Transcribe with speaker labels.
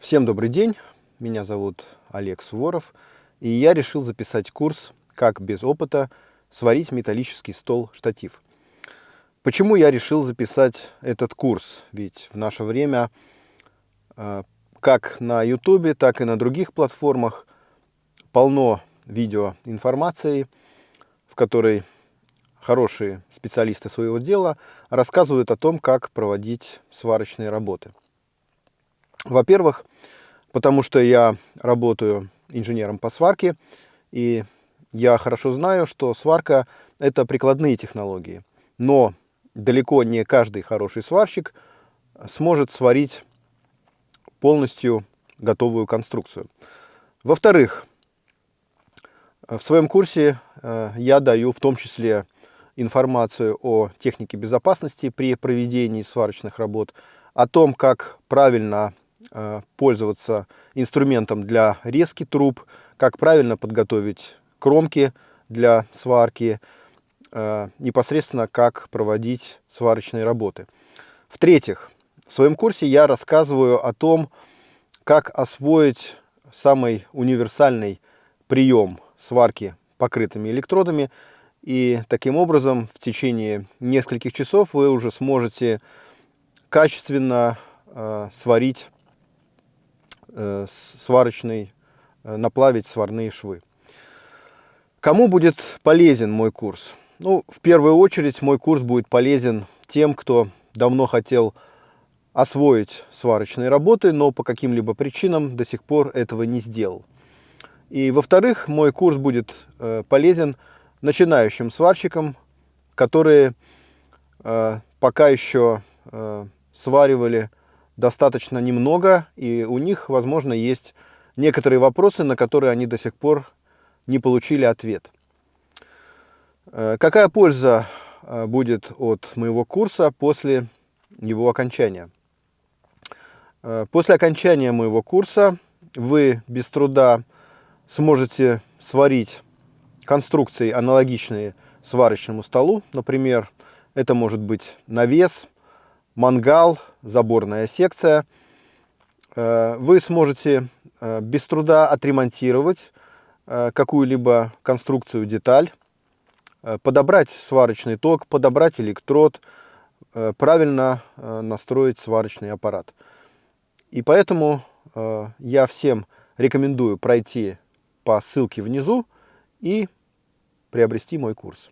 Speaker 1: Всем добрый день, меня зовут Олег Суворов, и я решил записать курс «Как без опыта сварить металлический стол-штатив». Почему я решил записать этот курс? Ведь в наше время э, как на YouTube, так и на других платформах полно видеоинформации, в которой хорошие специалисты своего дела рассказывают о том, как проводить сварочные работы. Во-первых, потому что я работаю инженером по сварке, и я хорошо знаю, что сварка – это прикладные технологии. Но далеко не каждый хороший сварщик сможет сварить полностью готовую конструкцию. Во-вторых, в своем курсе э, я даю в том числе информацию о технике безопасности при проведении сварочных работ, о том, как правильно пользоваться инструментом для резки труб, как правильно подготовить кромки для сварки, э, непосредственно как проводить сварочные работы. В-третьих, в своем курсе я рассказываю о том, как освоить самый универсальный прием сварки покрытыми электродами. И таким образом в течение нескольких часов вы уже сможете качественно э, сварить Э, сварочный, э, наплавить сварные швы. Кому будет полезен мой курс? Ну, в первую очередь мой курс будет полезен тем, кто давно хотел освоить сварочные работы, но по каким-либо причинам до сих пор этого не сделал. И во-вторых, мой курс будет э, полезен начинающим сварщикам, которые э, пока еще э, сваривали достаточно немного, и у них, возможно, есть некоторые вопросы, на которые они до сих пор не получили ответ. Э, какая польза э, будет от моего курса после его окончания? Э, после окончания моего курса вы без труда сможете сварить конструкции, аналогичные сварочному столу. Например, это может быть навес, мангал, заборная секция. Э, вы сможете э, без труда отремонтировать э, какую-либо конструкцию, деталь, подобрать сварочный ток, подобрать электрод, правильно настроить сварочный аппарат. И поэтому я всем рекомендую пройти по ссылке внизу и приобрести мой курс.